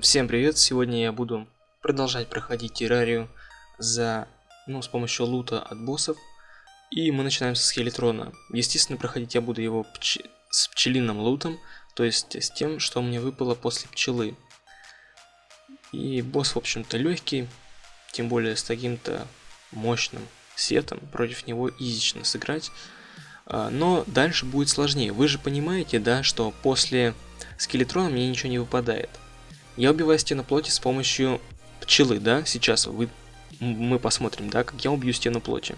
Всем привет! Сегодня я буду продолжать проходить террарию за, ну, с помощью лута от боссов. И мы начинаем с скелетрона. Естественно, проходить я буду его пч... с пчелиным лутом, то есть с тем, что мне выпало после пчелы. И босс, в общем-то, легкий, тем более с таким-то мощным сетом, против него изично сыграть. А, но дальше будет сложнее. Вы же понимаете, да, что после скелетрона мне ничего не выпадает. Я убиваю стену плоти с помощью пчелы, да, сейчас вы, мы посмотрим, да, как я убью стену плоти.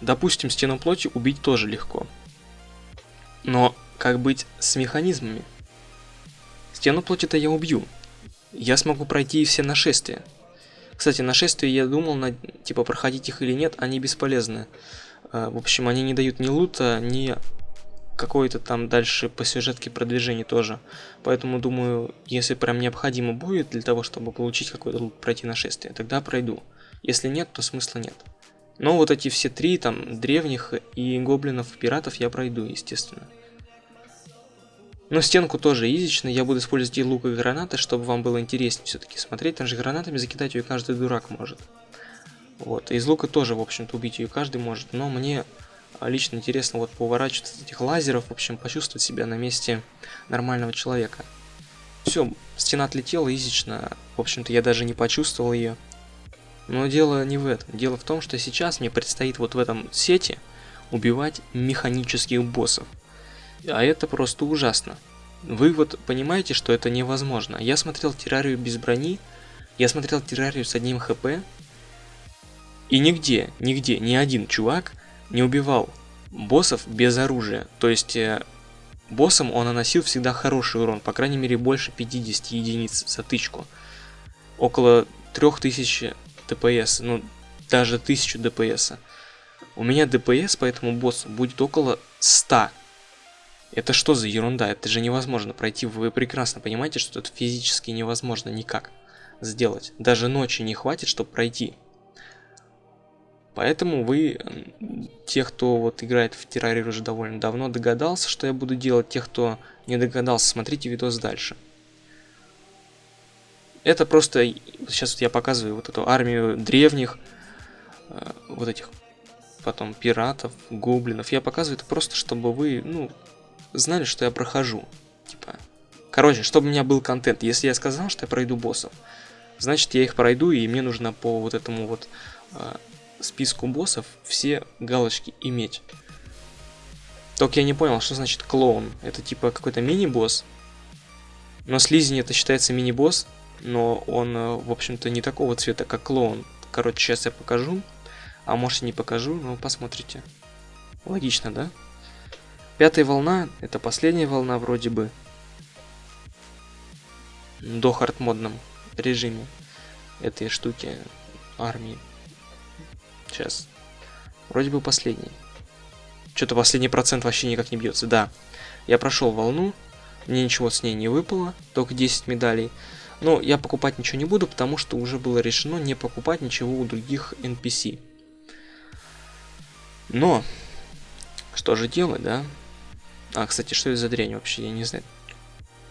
Допустим, стену плоти убить тоже легко. Но как быть с механизмами? Стену плоти-то я убью. Я смогу пройти все нашествия. Кстати, нашествия я думал, на, типа, проходить их или нет, они бесполезны. А, в общем, они не дают ни лута, ни какое-то там дальше по сюжетке продвижение тоже. Поэтому думаю, если прям необходимо будет для того, чтобы получить какой-то лут, пройти нашествие, тогда пройду. Если нет, то смысла нет. Но вот эти все три, там, древних и гоблинов, пиратов я пройду, естественно. Но стенку тоже изично, я буду использовать и лук, и гранаты, чтобы вам было интереснее все-таки смотреть. Там же гранатами закидать ее каждый дурак может. Вот, из лука тоже, в общем-то, убить ее каждый может, но мне лично интересно вот поворачиваться от этих лазеров, в общем, почувствовать себя на месте нормального человека. Все, стена отлетела изично, в общем-то, я даже не почувствовал ее. Но дело не в этом. Дело в том, что сейчас мне предстоит вот в этом сете убивать механических боссов. А это просто ужасно. Вы вот понимаете, что это невозможно. Я смотрел террарию без брони, я смотрел террарию с одним хп, и нигде, нигде, ни один чувак не убивал боссов без оружия. То есть э, боссам он наносил всегда хороший урон, по крайней мере больше 50 единиц за тычку. Около 3000 ДПС, ну даже 1000 ДПС. У меня ДПС по этому боссу будет около 100. Это что за ерунда? Это же невозможно пройти. Вы прекрасно понимаете, что это физически невозможно никак сделать. Даже ночи не хватит, чтобы пройти. Поэтому вы, те, кто вот играет в террарию уже довольно давно, догадался, что я буду делать. Тех, кто не догадался, смотрите видос дальше. Это просто, сейчас вот я показываю вот эту армию древних, э, вот этих потом пиратов, гоблинов. Я показываю это просто, чтобы вы, ну, знали, что я прохожу. Типа, короче, чтобы у меня был контент. Если я сказал, что я пройду боссов, значит я их пройду, и мне нужно по вот этому вот э, списку боссов все галочки иметь. Только я не понял, что значит клоун. Это типа какой-то мини-босс. Но слизень это считается мини-босс, но он, э, в общем-то, не такого цвета, как клоун. Короче, сейчас я покажу. А может и не покажу, но посмотрите. Логично, да? Пятая волна, это последняя волна вроде бы. До хардмодном режиме этой штуки армии. Сейчас. Вроде бы последний. Что-то последний процент вообще никак не бьется. Да, я прошел волну, мне ничего с ней не выпало, только 10 медалей. Но я покупать ничего не буду, потому что уже было решено не покупать ничего у других NPC. Но, что же делать, да? А, кстати, что это за дрянь вообще? Я не знаю.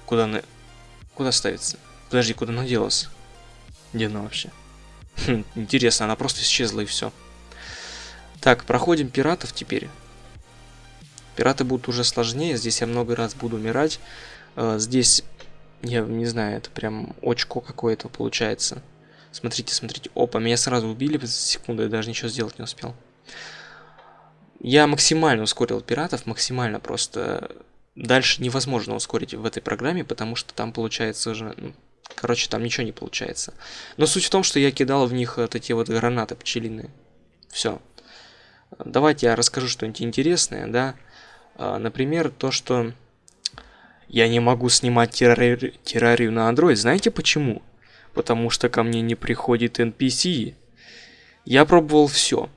Куда она... Куда ставится? Подожди, куда она делась? Где она вообще? Хм, интересно, она просто исчезла и все. Так, проходим пиратов теперь. Пираты будут уже сложнее, здесь я много раз буду умирать. Э, здесь, я не знаю, это прям очко какое-то получается. Смотрите, смотрите. Опа, меня сразу убили за секунду, я даже ничего сделать не успел. Я максимально ускорил пиратов, максимально просто. Дальше невозможно ускорить в этой программе, потому что там получается уже... Ну, короче, там ничего не получается. Но суть в том, что я кидал в них вот эти вот гранаты пчелиные. Все. Давайте я расскажу что-нибудь интересное, да. А, например, то, что я не могу снимать террари... террарию на Android. Знаете почему? Потому что ко мне не приходит NPC. Я пробовал все.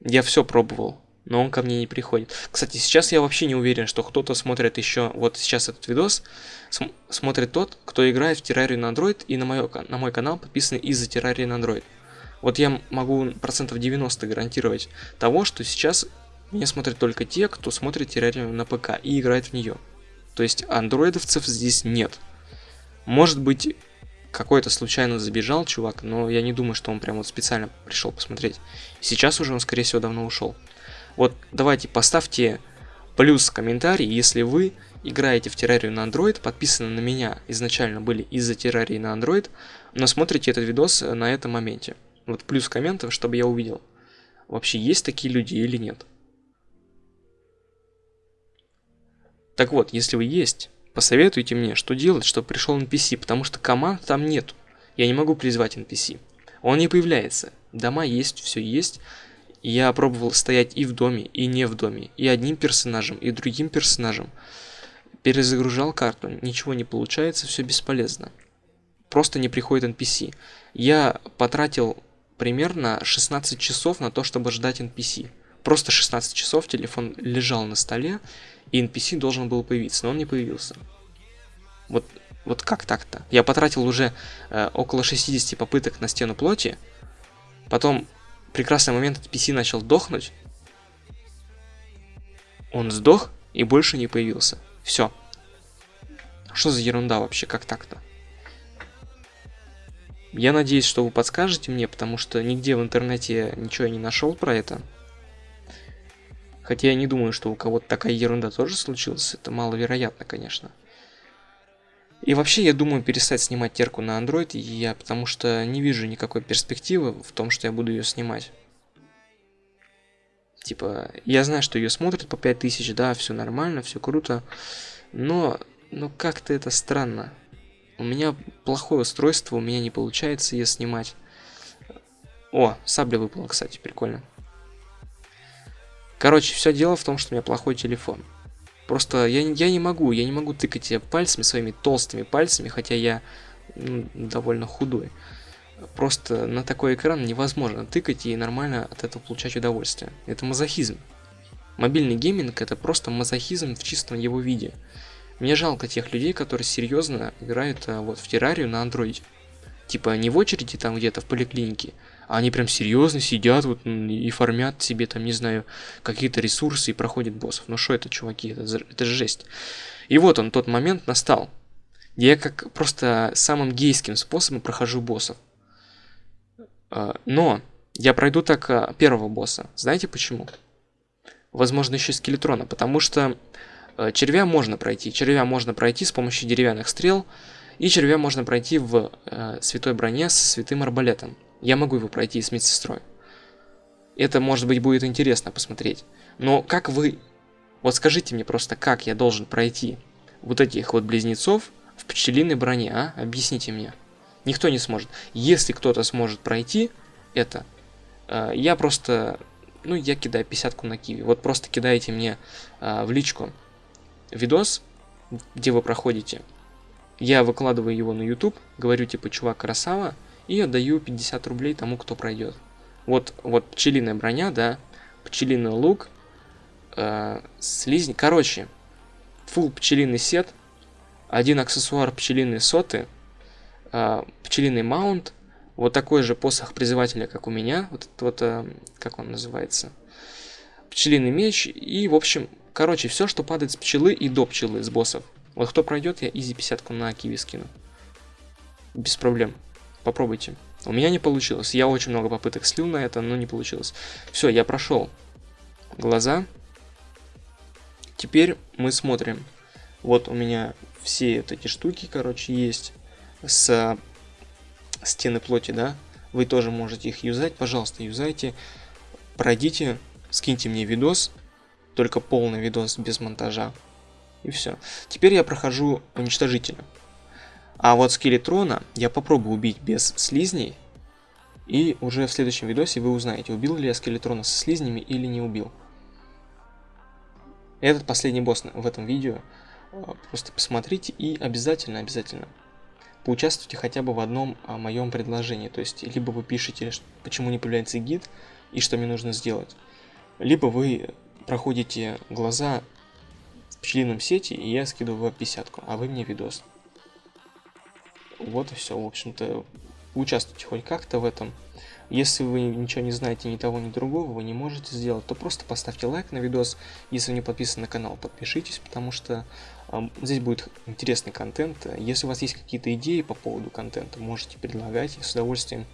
Я все пробовал, но он ко мне не приходит. Кстати, сейчас я вообще не уверен, что кто-то смотрит еще, вот сейчас этот видос, см смотрит тот, кто играет в террарию на Android и на, моё, на мой канал подписан из-за террарии на Android. Вот я могу процентов 90 гарантировать того, что сейчас меня смотрят только те, кто смотрит террарию на ПК и играет в нее. То есть андроидовцев здесь нет. Может быть, какой-то случайно забежал чувак, но я не думаю, что он прям вот специально пришел посмотреть. Сейчас уже он, скорее всего, давно ушел. Вот давайте поставьте плюс комментарий, если вы играете в террарию на Android, подписаны на меня изначально были из-за террарии на Android, но смотрите этот видос на этом моменте. Вот плюс комментов, чтобы я увидел, вообще есть такие люди или нет. Так вот, если вы есть, посоветуйте мне, что делать, чтобы пришел NPC, потому что команд там нет. Я не могу призвать NPC. Он не появляется. Дома есть, все есть. Я пробовал стоять и в доме, и не в доме. И одним персонажем, и другим персонажем. Перезагружал карту, ничего не получается, все бесполезно. Просто не приходит NPC. Я потратил примерно 16 часов на то, чтобы ждать NPC. Просто 16 часов телефон лежал на столе, и NPC должен был появиться, но он не появился. Вот, вот как так-то? Я потратил уже э, около 60 попыток на стену плоти, потом прекрасный момент NPC начал дохнуть, он сдох и больше не появился. Все. Что за ерунда вообще, как так-то? Я надеюсь, что вы подскажете мне, потому что нигде в интернете ничего я не нашел про это. Хотя я не думаю, что у кого-то такая ерунда тоже случилась. Это маловероятно, конечно. И вообще, я думаю перестать снимать терку на Android, я, потому что не вижу никакой перспективы в том, что я буду ее снимать. Типа, я знаю, что ее смотрят по 5000, да, все нормально, все круто, но, ну как-то это странно. У меня плохое устройство, у меня не получается ее снимать. О, сабля выпала, кстати, прикольно. Короче, все дело в том, что у меня плохой телефон. Просто я, я не могу, я не могу тыкать пальцами, своими толстыми пальцами, хотя я ну, довольно худой. Просто на такой экран невозможно тыкать и нормально от этого получать удовольствие. Это мазохизм. Мобильный гейминг это просто мазохизм в чистом его виде. Мне жалко тех людей, которые серьезно играют а, вот в террарию на андроиде. Типа не в очереди там где-то в поликлинике, а они прям серьезно сидят вот и формят себе там, не знаю, какие-то ресурсы и проходят боссов. Ну что это, чуваки, это, это же жесть. И вот он, тот момент настал, я как просто самым гейским способом прохожу боссов. А, но я пройду так а, первого босса. Знаете почему? Возможно, еще скелетрона, потому что червя можно пройти. Червя можно пройти с помощью деревянных стрел. И червя можно пройти в э, святой броне с святым арбалетом. Я могу его пройти с медсестрой. Это, может быть, будет интересно посмотреть. Но как вы... Вот скажите мне просто, как я должен пройти вот этих вот близнецов в пчелиной броне, а? Объясните мне. Никто не сможет. Если кто-то сможет пройти это, э, я просто... Ну, я кидаю пятьдесятку на киви. Вот просто кидаете мне э, в личку видос, где вы проходите. Я выкладываю его на YouTube, говорю типа, чувак, красава, и отдаю 50 рублей тому, кто пройдет. Вот, вот пчелиная броня, да, пчелиный лук, э, слизни. Короче, full пчелиный сет, один аксессуар пчелиные соты, э, пчелиный маунт, вот такой же посох призывателя, как у меня, вот, вот э, как он называется, пчелиный меч, и, в общем, Короче, все, что падает с пчелы и до пчелы, с боссов. Вот кто пройдет, я изи 50 на киви скину. Без проблем. Попробуйте. У меня не получилось. Я очень много попыток слил на это, но не получилось. Все, я прошел глаза. Теперь мы смотрим. Вот у меня все вот эти штуки, короче, есть с стены плоти, да. Вы тоже можете их юзать. Пожалуйста, юзайте. Пройдите, скиньте мне видос, только полный видос без монтажа. И все. Теперь я прохожу уничтожителя. А вот скелетрона я попробую убить без слизней. И уже в следующем видосе вы узнаете, убил ли я скелетрона со слизнями или не убил. Этот последний босс в этом видео. А, просто посмотрите и обязательно, обязательно поучаствуйте хотя бы в одном а, моем предложении. То есть, либо вы пишете, почему не появляется гид и что мне нужно сделать. Либо вы проходите глаза в пчелином сети, и я скидываю в 50 а вы мне видос. Вот и все, в общем-то, участвуйте хоть как-то в этом. Если вы ничего не знаете ни того, ни другого, вы не можете сделать, то просто поставьте лайк на видос. Если не подписаны на канал, подпишитесь, потому что э, здесь будет интересный контент. Если у вас есть какие-то идеи по поводу контента, можете предлагать, я с удовольствием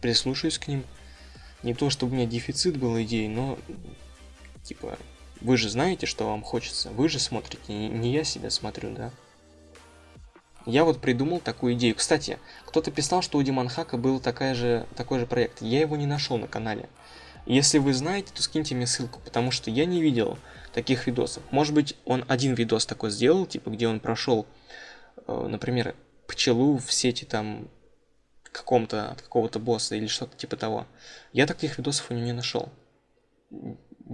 прислушаюсь к ним. Не то, чтобы у меня дефицит был идей, но типа вы же знаете, что вам хочется, вы же смотрите, не я себя смотрю, да? Я вот придумал такую идею. Кстати, кто-то писал, что у Диманхака был такая же, такой же проект. Я его не нашел на канале. Если вы знаете, то скиньте мне ссылку, потому что я не видел таких видосов. Может быть, он один видос такой сделал, типа, где он прошел, э, например, пчелу в сети там каком-то от какого-то босса или что-то типа того. Я таких видосов у него не нашел.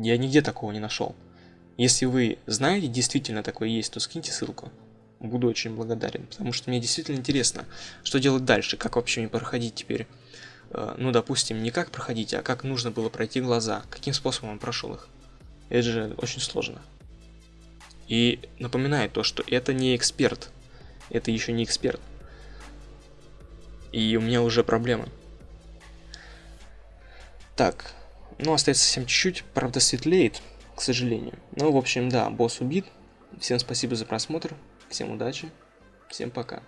Я нигде такого не нашел. Если вы знаете, действительно такое есть, то скиньте ссылку буду очень благодарен, потому что мне действительно интересно, что делать дальше, как вообще мне проходить теперь, э, ну, допустим, не как проходить, а как нужно было пройти глаза, каким способом он прошел их. Это же очень сложно. И напоминаю то, что это не эксперт, это еще не эксперт. И у меня уже проблемы. Так, ну, остается совсем чуть-чуть, правда светлеет, к сожалению. Ну, в общем, да, босс убит. Всем спасибо за просмотр. Всем удачи, всем пока.